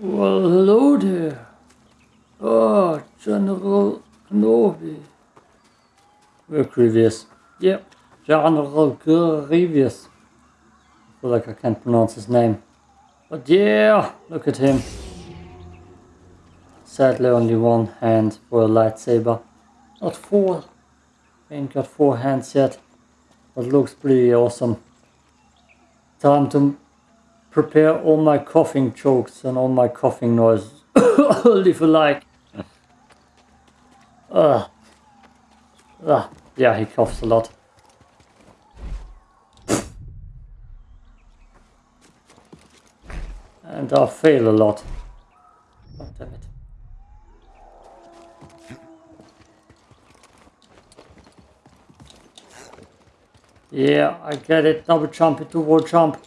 Well, hello there. Oh, General Kenobi. We're Grievous. Yep, General Grievous. I feel like I can't pronounce his name. But yeah, look at him. Sadly only one hand for a lightsaber. Not four. Ain't got four hands yet. But looks pretty awesome. Time to prepare all my coughing jokes and all my coughing noises. Leave a like. Uh, uh, yeah, he coughs a lot. And I fail a lot. Oh, damn it. Yeah, I get it. Double jump into wall jump.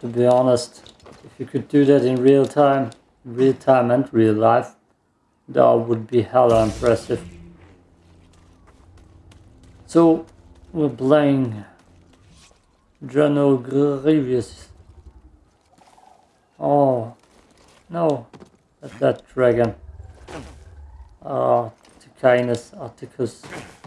To be honest, if you could do that in real time, real time and real life, that would be hella impressive. So, we're playing General Grievous. Oh, no, that dragon. Ah, Ticinus Atticus. We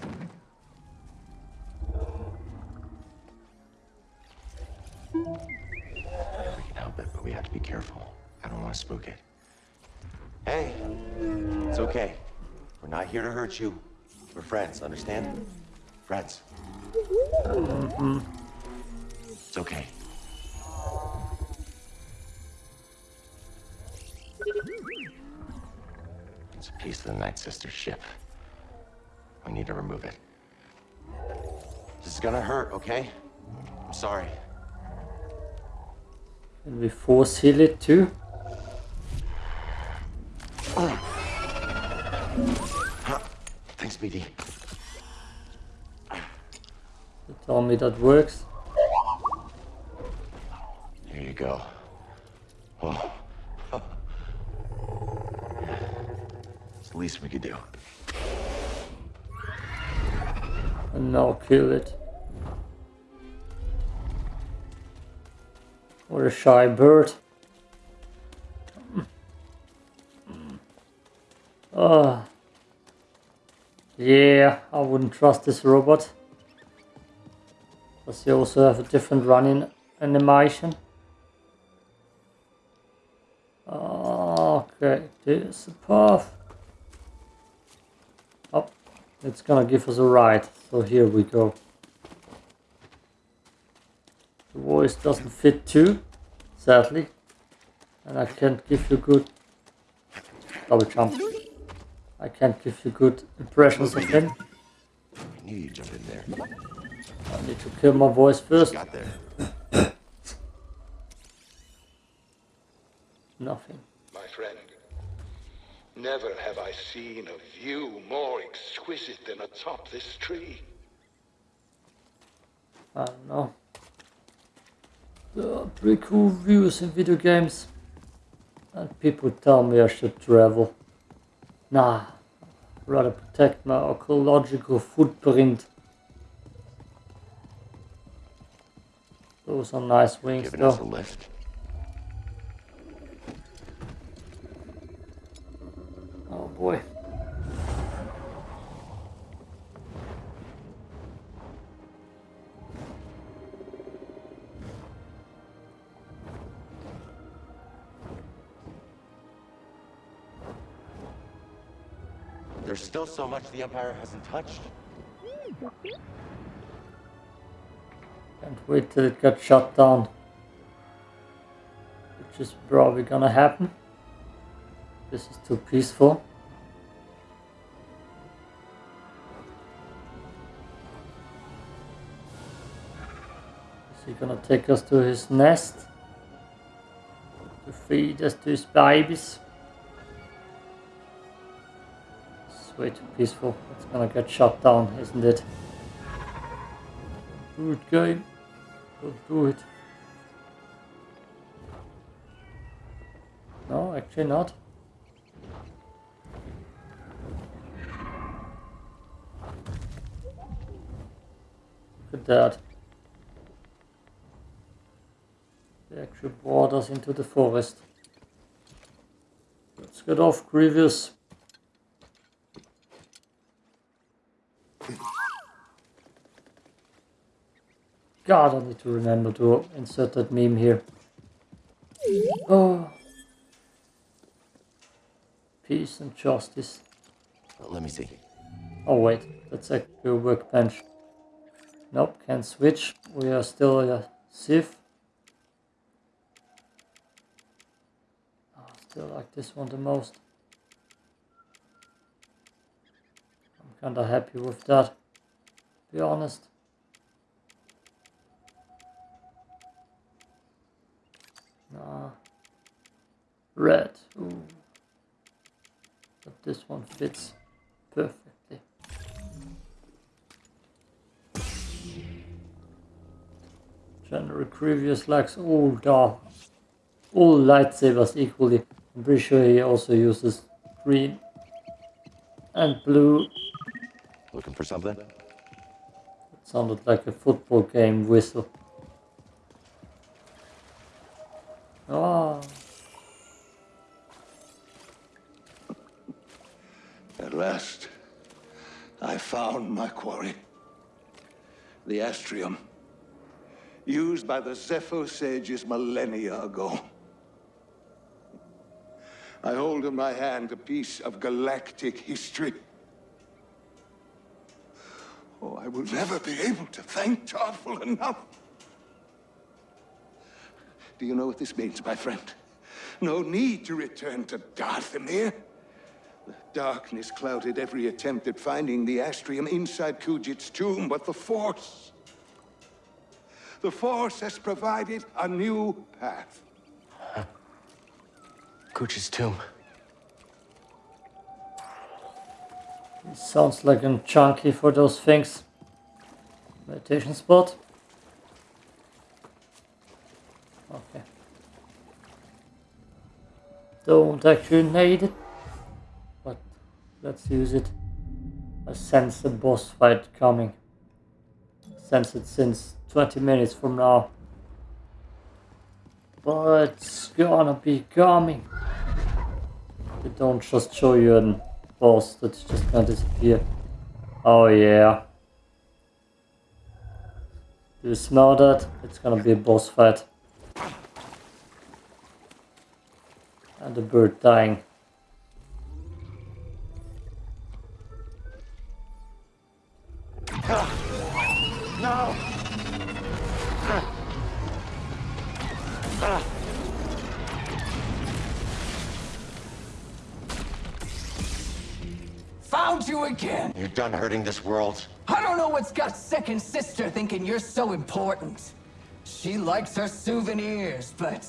careful. I don't want to spook it. Hey, it's okay. We're not here to hurt you. We're friends, understand? Friends. It's okay. It's a piece of the Night Sister's ship. We need to remove it. This is gonna hurt, okay? I'm sorry. Can we force heal it too? Thanks, BD. You tell me that works. Here you go. Oh. It's the least we could do. And now kill it. What a shy bird. Ah. Yeah, I wouldn't trust this robot. Does he also have a different running animation? Okay, there's a path. Oh, it's gonna give us a ride. So here we go. The voice doesn't fit too, sadly. And I can't give you good double jump. I can't give you good impressions of him. I knew you'd jump in there. I need to kill my voice first. Got there. Nothing. My friend, never have I seen a view more exquisite than atop this tree. I don't know. There are pretty cool views in video games. And people tell me I should travel. Nah, rather protect my ecological footprint. Those are nice wings Giving us a though. lift. Oh boy. There's still so much the Empire hasn't touched. Can't wait till it gets shut down. Which is probably gonna happen. This is too peaceful. Is he gonna take us to his nest? To feed us to his babies? Way too peaceful. It's gonna get shut down, isn't it? Good game. Don't do it. No, actually not. Look at that. They actually brought us into the forest. Let's get off, Grievous. God, I need to remember to insert that meme here. Oh. Peace and justice. Let me see. Oh wait, that's actually a workbench. Nope, can't switch. We are still a Sith. I still like this one the most. I'm kinda happy with that, to be honest. Nah. Red. Ooh. But this one fits perfectly. General Grievous likes all dark, all lightsabers equally. I'm pretty sure he also uses green and blue. Looking for something? It sounded like a football game whistle. Ah, At last, I found my quarry. The Astrium. Used by the Zeffo sages millennia ago. I hold in my hand a piece of galactic history. Oh, I will never be able to thank Tarfful enough. Do you know what this means, my friend? No need to return to Dathomir. The darkness clouded every attempt at finding the Astrium inside Kujet's tomb, but the Force... The Force has provided a new path. Cooch's tomb. sounds like a chunky for those things. Meditation spot. Okay. Don't actually need it, but let's use it. I sense a boss fight coming. Sense it since 20 minutes from now. But it's gonna be coming. They don't just show you a boss that's just gonna disappear. Oh yeah. Do you smell that? It's gonna be a boss fight. And the bird dying. No! Found you again! You're done hurting this world. I don't know what's got second sister thinking you're so important. She likes her souvenirs, but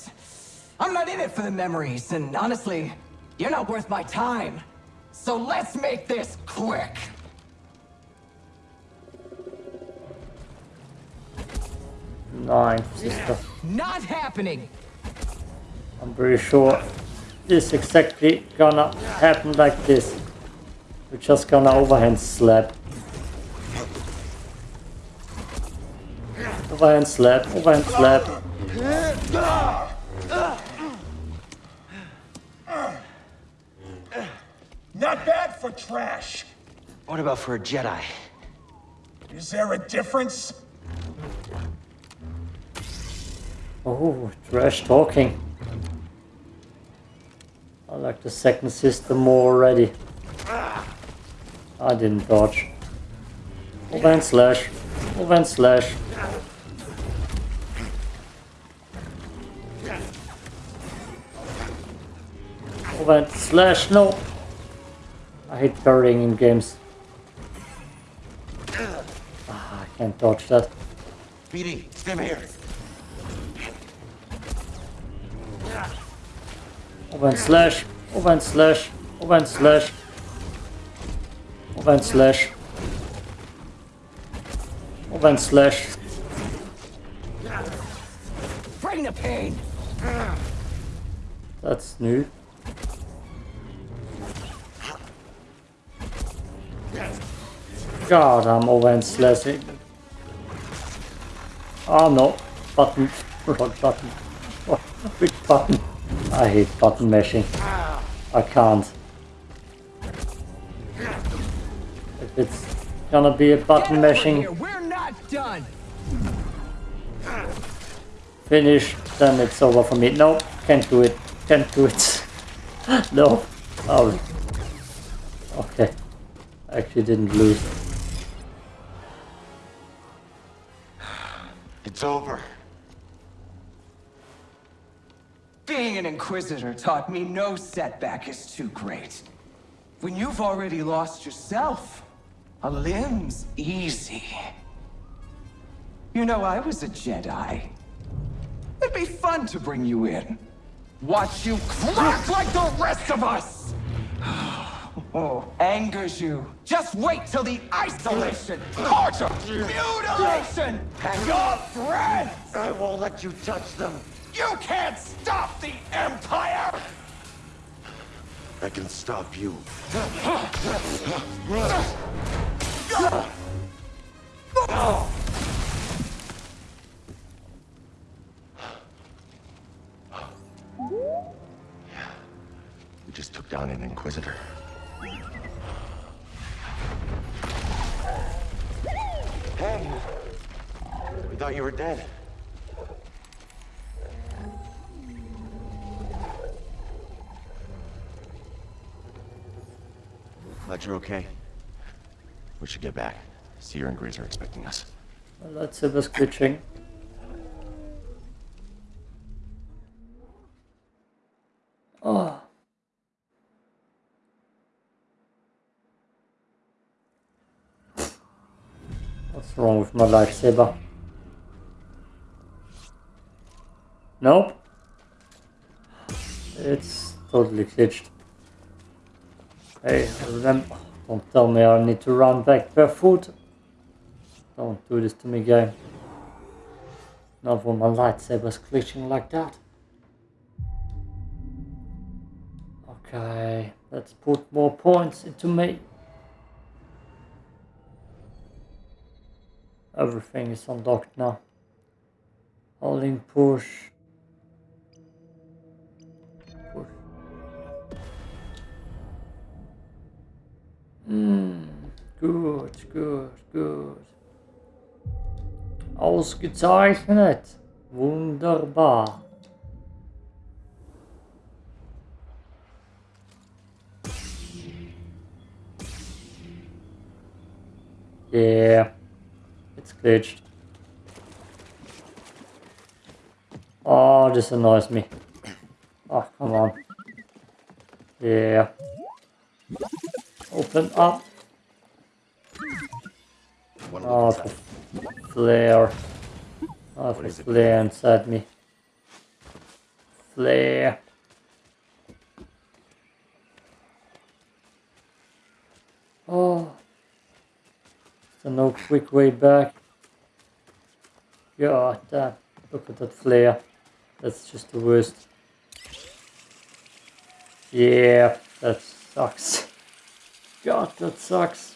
I'm not in it for the memories, and honestly, you're not worth my time. So let's make this quick. Nine, sister. Not happening! I'm pretty sure this exactly gonna happen like this. We're just gonna overhand slap. Overhand slap, overhand slap. Not bad for trash. What about for a Jedi? Is there a difference? Oh, trash talking. I like the second system more already. I didn't dodge. Overhand slash. Overhand slash. Overhand slash. No. I hate parrying in games. Ah, I can't dodge that. BD, stem here. Overhand slash. Overhand slash. Overhand slash. Overhand slash. Overhand slash. Bring the pain! That's new. God, I'm overhand slashing. Oh no. Button. Wrong button. Which button? I hate button mashing. I can't. If it's gonna be a button mashing. We're not done. finish, then it's over for me. No, can't do it. Can't do it. no. Oh. Okay. Actually didn't lose. It's over. Being an Inquisitor taught me no setback is too great. When you've already lost yourself, a limb's easy. You know, I was a Jedi. It'd be fun to bring you in. Watch you crack like the rest of us! Oh, angers you. Just wait till the isolation, torture, mutilation, and your friends! I won't let you touch them. You can't stop the Empire! I can stop you. We just took down an Inquisitor. Hey! We thought you were dead. Glad you're okay. We should get back. Cere and Greez are expecting us. Let's see this glitching. Oh. What's wrong with my lightsaber? Nope. It's totally glitched. Hey, rem don't tell me I need to run back barefoot. Don't do this to me, game. Not when my lightsaber's glitching like that. Okay, let's put more points into me. Everything is unlocked now. Holding push. Push. Hmm, good, good, good. Ausgezeichnet. Wunderbar. Yeah, glitched. Oh, this annoys me. Oh, come on. Yeah. Open up. Oh, the flare. Oh, the flare inside me. Flare. Oh. There's no quick way back. God damn. Uh, look at that flare. That's just the worst. Yeah, that sucks. God, that sucks.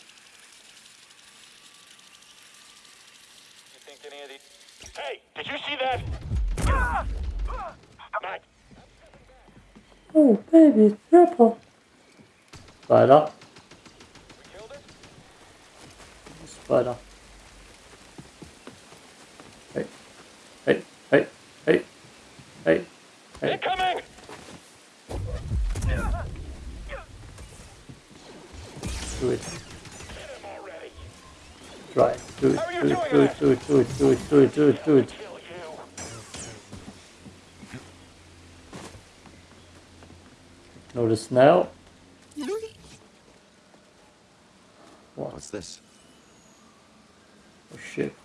You think any of these... Hey, did you see that? Matt, Oh, baby, it's purple. Spider. we killed it? Spider. Hey, hey, hey, hey, hey, hey. Incoming! Do it. Get him already! Try it. Do it. How are you Do it. doing Do it. Do it. Do it. Do it. Do it. Do it. Do it. Notice now. What? What's this? A ship.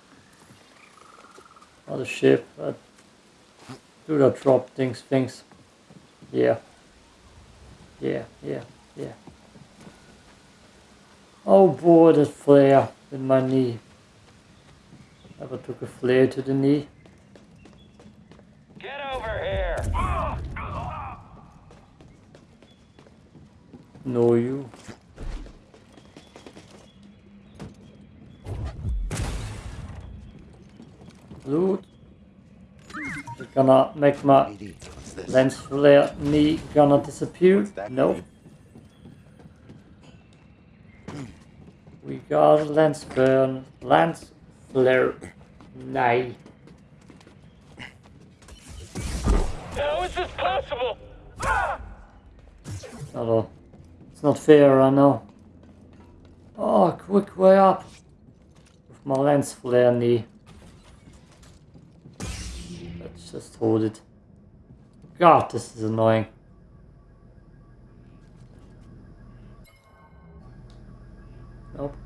Not a ship, but do not drop things, things. Yeah. Yeah, yeah, yeah. Oh boy, that flare in my knee. Ever took a flare to the knee? Get over here! No, you. Loot. Just gonna make my AD. What's this? Lens flare knee gonna disappear? No. We got lens burn, lens flare knee. How is this possible? Ah! Not all. It's not fair, I know. Oh, quick way up. With my lens flare knee. Let's just hold it. God, this is annoying. Nope.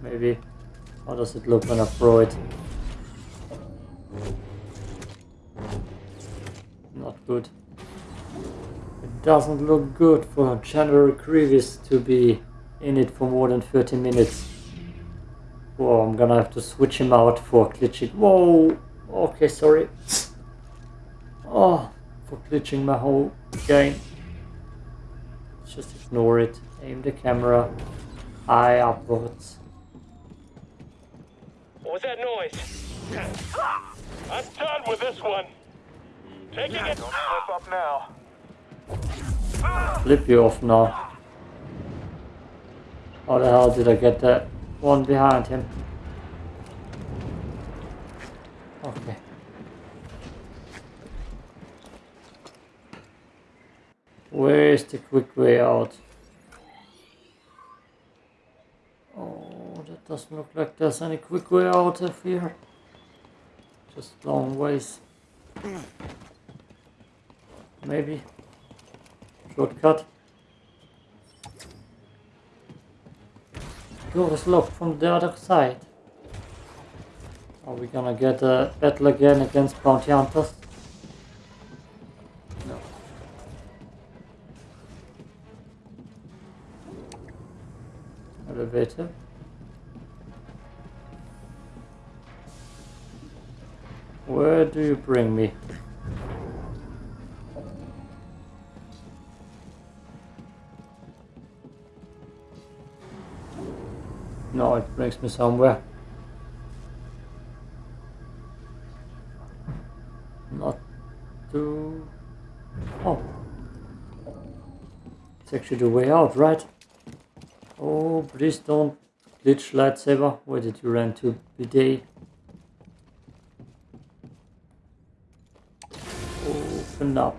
Maybe. How does it look when I throw it? Not good. It doesn't look good for General Grievous to be in it for more than 30 minutes. Whoa, I'm gonna have to switch him out for glitching. Whoa! Okay, sorry. Oh, for glitching my whole game. Let's Just ignore it. Aim the camera high upwards. What was that noise? I'm done with this one. Taking it. Don't slip up now. Flip you off now. How the hell did I get that one behind him? Okay. Where's the quick way out? Oh, that doesn't look like there's any quick way out of here. Just long ways. Maybe. Shortcut. Door is locked from the other side. Are we gonna get a battle again against bounty hunters? No. Elevator. Where do you bring me? Brings me somewhere. Not to... Oh. It's actually the way out, right? Oh, please don't glitch lightsaber. Where did you run to, bidet? Open up.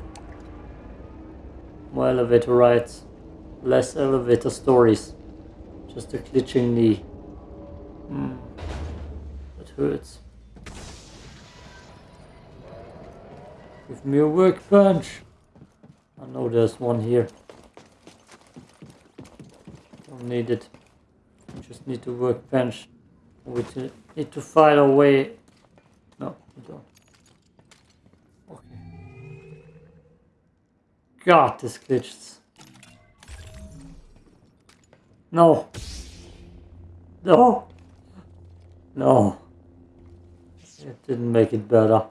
More elevator rides. Less elevator stories. Just a glitching knee. Hmm. That hurts. Give me a workbench. I know there's one here. Don't need it. Just need the workbench. We need to find a way. No, we don't. Okay. God, this glitches. No. No. No. It didn't make it better.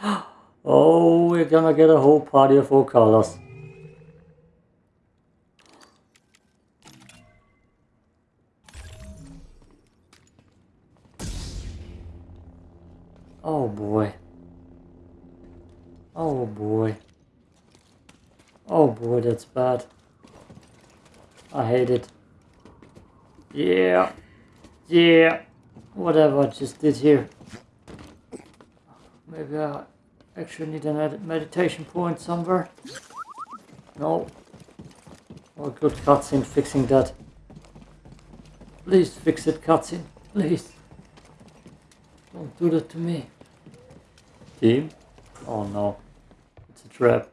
Oh, we're gonna get a whole party of all colors. Oh boy. Oh boy. Oh boy, that's bad. I hate it. Yeah. Yeah. Whatever I just did here. Maybe I actually need a med- meditation point somewhere. No. Oh, good cutscene fixing that. Please fix it, cutscene. Please. Don't do that to me. Team? Oh no. It's a trap.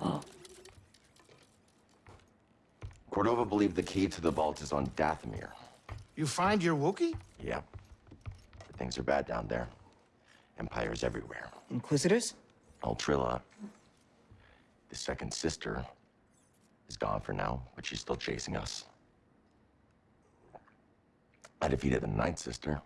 Oh. Cordova believed the key to the vault is on Dathomir. You find your Wookiee? Yep. But things are bad down there. Empires everywhere. Inquisitors? Ultrilla, the second sister, is gone for now, but she's still chasing us. I defeated the ninth sister.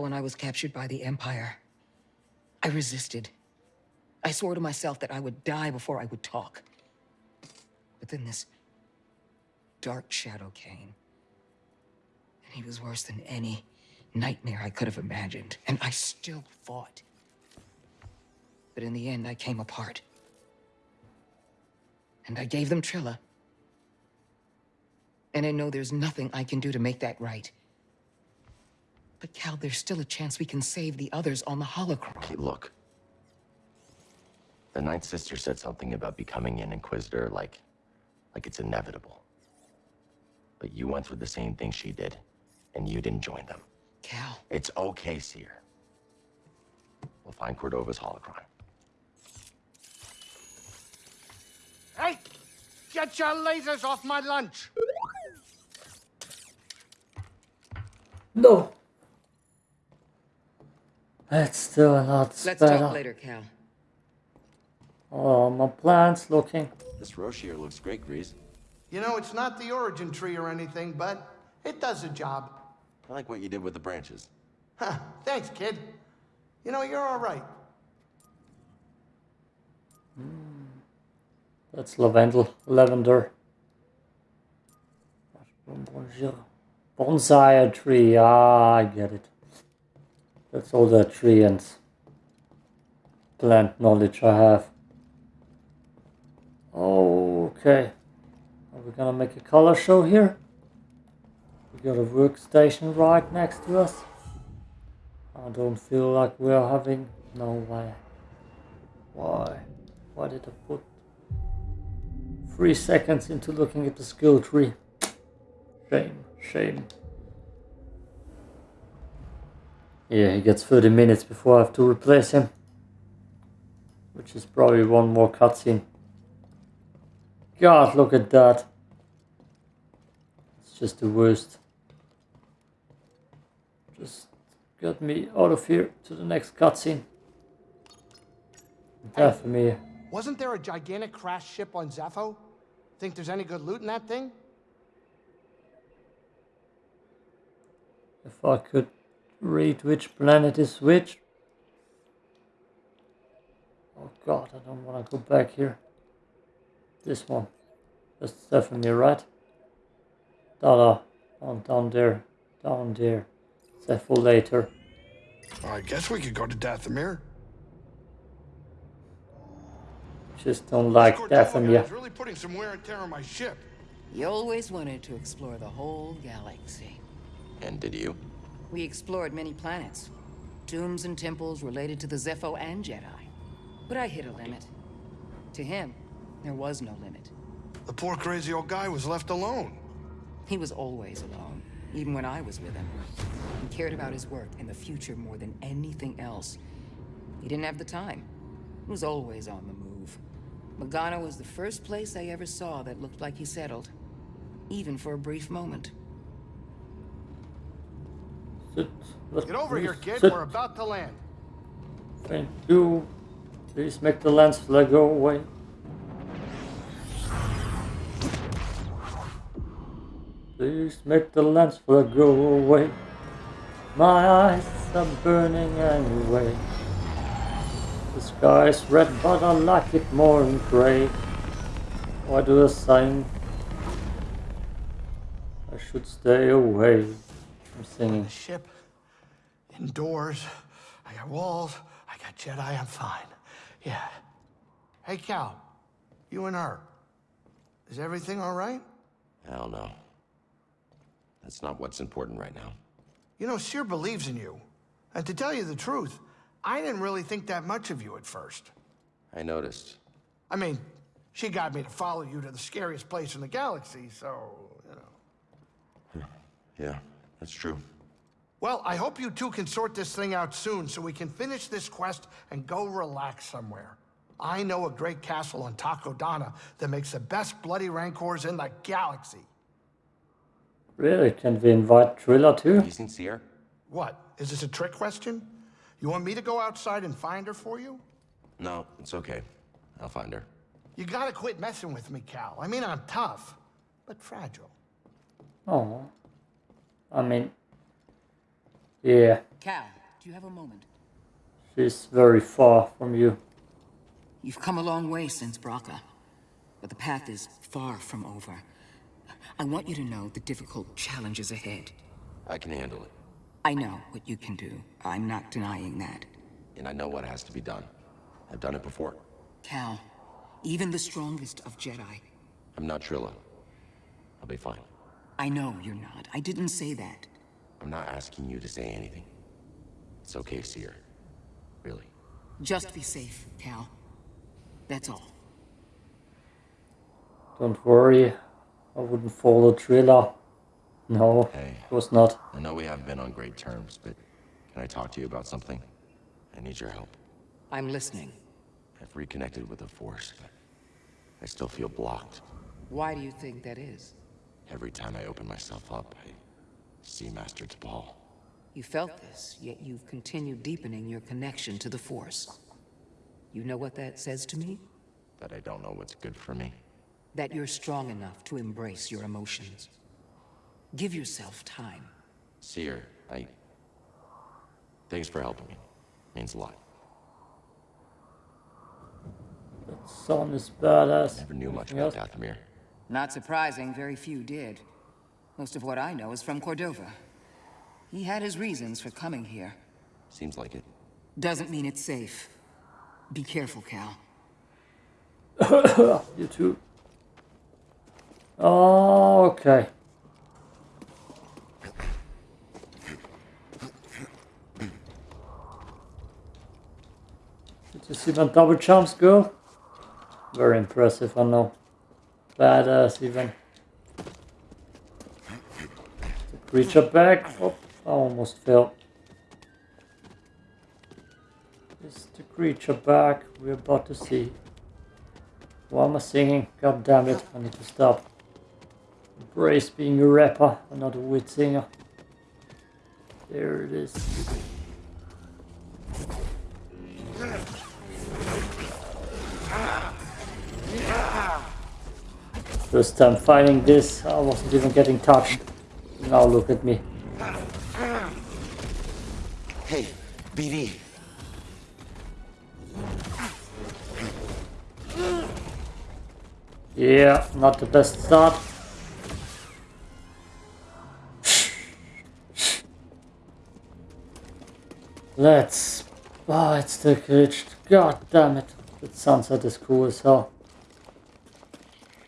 And I was captured by the Empire. I resisted. I swore to myself that I would die before I would talk. But then this dark shadow came. And he was worse than any nightmare I could have imagined. And I still fought. But in the end, I came apart. And I gave them Trilla. And I know there's nothing I can do to make that right. But Cal, there's still a chance we can save the others on the holocron. Okay, look. The Ninth Sister said something about becoming an Inquisitor like... like it's inevitable. But you went through the same thing she did, and you didn't join them. Cal, It's okay, Cere. We'll find Cordova's holocron. Hey! Get your lasers off my lunch! No! That's still not let's better. talk later, Cal. Oh, my plant's looking. This Roshier looks great, Greez. You know, it's not the origin tree or anything, but it does a job. I like what you did with the branches. Huh, thanks, kid. You know, you're all right. That's lavender. Lavender. Bonsai tree. Ah, I get it. That's all the tree and plant knowledge I have. Okay. Are we gonna make a color show here? We got a workstation right next to us. I don't feel like we're having... No way. Why? Why did I put three seconds into looking at the skill tree? Shame, shame. Yeah, he gets 30 minutes before I have to replace him. Which is probably one more cutscene. God, look at that. It's just the worst. Just get me out of here to the next cutscene. Dathomir. Wasn't there a gigantic crash ship on Zeffo? Think there's any good loot in that thing? If I could read which planet is which. Oh god, I don't want to go back here. This one. That's definitely right. Dada. Down, down there. Down there. Zephyr later. I guess we could go to Dathomir. Just don't like Cordova Dathomir. guy's really putting some wear and tear on my ship. You always wanted to explore the whole galaxy. And did you? We explored many planets. Tombs and temples related to the Zeffo and Jedi. But I hit a limit. To him, there was no limit. The poor crazy old guy was left alone. He was always alone, even when I was with him. He cared about his work and the future more than anything else. He didn't have the time. He was always on the move. Magana was the first place I ever saw that looked like he settled. Even for a brief moment. Sit. Let Get over here, kid. sit. We're about to land. Thank you. Please make the lens flare go away. Please make the lens flare go away. My eyes are burning anyway. The sky is red, but I like it more in gray. Why do I sing? I should stay away from singing. The ship, indoors. I got walls. I got Jedi. I'm fine. Yeah. Hey, Cal. You and her. Is everything all right? Hell no. That's not what's important right now. You know, Cere believes in you. And to tell you the truth, I didn't really think that much of you at first. I noticed. I mean, she got me to follow you to the scariest place in the galaxy, so, you know. Yeah, that's true. Well, I hope you two can sort this thing out soon so we can finish this quest and go relax somewhere. I know a great castle on Takodana that makes the best bloody rancors in the galaxy. Really? Can we invite Trilla too? You seen Cere? What? Is this a trick question? You want me to go outside and find her for you? No, it's okay. I'll find her. You gotta quit messing with me, Cal. I mean, I'm tough, but fragile. Oh. I mean, yeah, Cal, do you have a moment? She's very far from you. You've come a long way since Bracca, but the path is far from over. I want you to know the difficult challenges ahead. I can handle it. I know what you can do. I'm not denying that. And I know what has to be done. I've done it before. Cal, even the strongest of Jedi. I'm not Trilla. I'll be fine. I know you're not. I didn't say that. I'm not asking you to say anything. It's okay, Cere. Really. Just be safe, Cal. That's all. Don't worry, I wouldn't follow Trilla. No, Hey. of course not. I know we haven't been on great terms, but can I talk to you about something? I need your help. I'm listening. I've reconnected with the Force, but I still feel blocked. Why do you think that is? Every time I open myself up, I see Master Tapal. You felt this, yet you've continued deepening your connection to the Force. You know what that says to me? That I don't know what's good for me. That you're strong enough to embrace your emotions. Give yourself time. Cere, I... Thanks for helping me. Means a lot. That son is badass. Never knew much about else? Dathomir. Not surprising, very few did. Most of what I know is from Cordova. He had his reasons for coming here. Seems like it. Doesn't mean it's safe. Be careful, Cal. You too. Oh, okay. Did you see my double jumps, girl? Very impressive, I know. Badass, even. The creature back. Oh, I almost fell. Is the creature back? We're about to see. Why am I singing? God damn it, I need to stop. Embrace being a rapper, not a weird singer. There it is. First time fighting this, I wasn't even getting touched. Now look at me. Hey, BD. Yeah, not the best start. Let's... Oh, it's the glitch. God damn it. The sunset is cool as hell.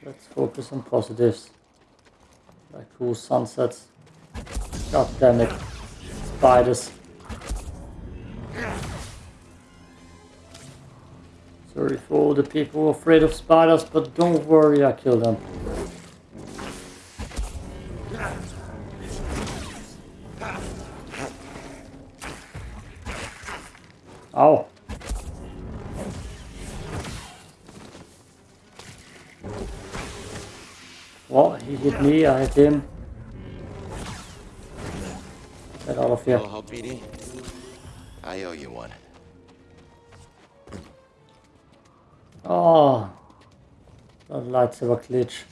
Let's focus on positives. Like cool sunsets. God damn it. Spiders. Sorry for all the people who are afraid of spiders, but don't worry, I kill them. Ow. Well, he hit me, I hit him. Get out of here. Help, BD? I owe you one. Oh, the lightsaber glitch.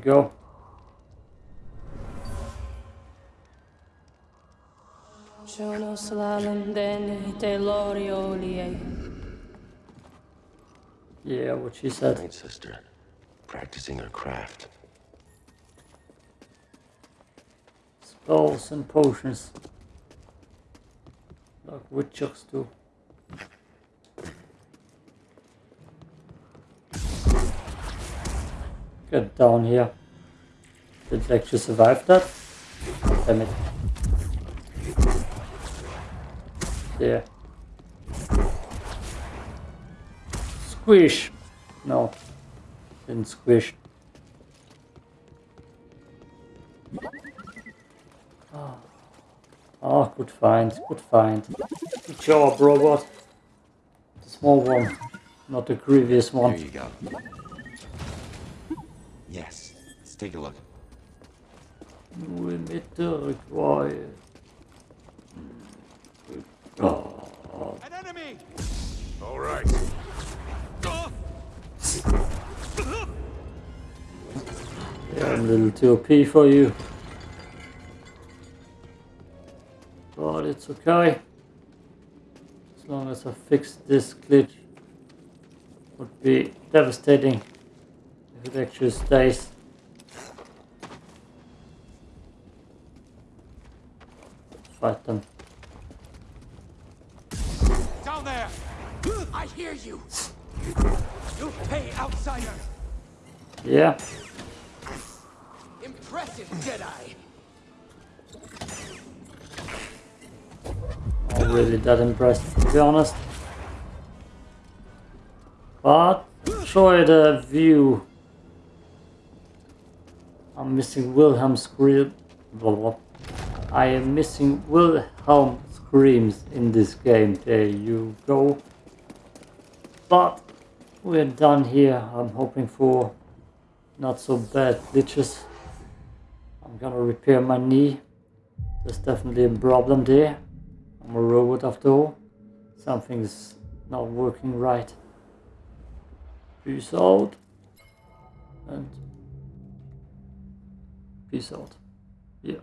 Go. Shono slalom deni te loriolie. Yeah, what she said. Night sister. Practicing her craft. Spells and potions. Like witchers do. Get down here. Did it actually survive that? Damn it. There. Squish! No. Didn't squish. Oh, good find, good find. Good job, robot. The small one, not the grievous Here one. you go. Yes. Let's take a look. New emitter required. God. An enemy! All right. Yeah, I'm a little too OP for you. But it's okay. As long as I fix this glitch. Would be devastating actually stays. Fight them. Down there! I hear you! You pay outsider! Yeah, Impressive, Jedi! not really that impressed to be honest. But enjoy the view. I'm missing Wilhelm scream. I am missing Wilhelm screams in this game. There you go. But we're done here. I'm hoping for not so bad glitches. I'm gonna repair my knee. There's definitely a problem there. I'm a robot after all. Something's not working right. Peace out. And peace out. Yeah.